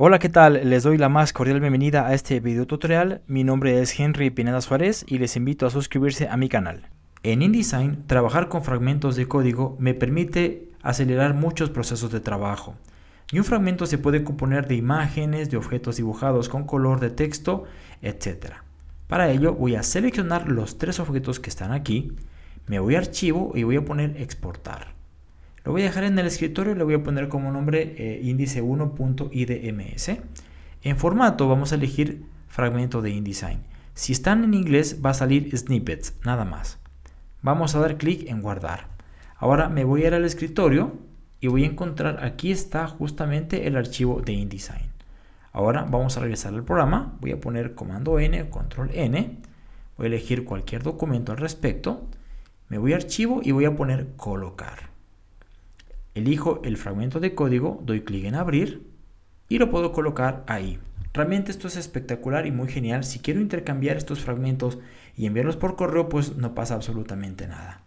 Hola, ¿qué tal? Les doy la más cordial bienvenida a este video tutorial. Mi nombre es Henry Pineda Suárez y les invito a suscribirse a mi canal. En InDesign, trabajar con fragmentos de código me permite acelerar muchos procesos de trabajo. Y un fragmento se puede componer de imágenes, de objetos dibujados con color, de texto, etc. Para ello voy a seleccionar los tres objetos que están aquí, me voy a archivo y voy a poner exportar. Lo voy a dejar en el escritorio y le voy a poner como nombre eh, índice1.idms. En formato vamos a elegir fragmento de InDesign. Si están en inglés va a salir snippets, nada más. Vamos a dar clic en guardar. Ahora me voy a ir al escritorio y voy a encontrar, aquí está justamente el archivo de InDesign. Ahora vamos a regresar al programa, voy a poner comando N, control N, voy a elegir cualquier documento al respecto, me voy a archivo y voy a poner colocar. Elijo el fragmento de código, doy clic en abrir y lo puedo colocar ahí. Realmente esto es espectacular y muy genial. Si quiero intercambiar estos fragmentos y enviarlos por correo, pues no pasa absolutamente nada.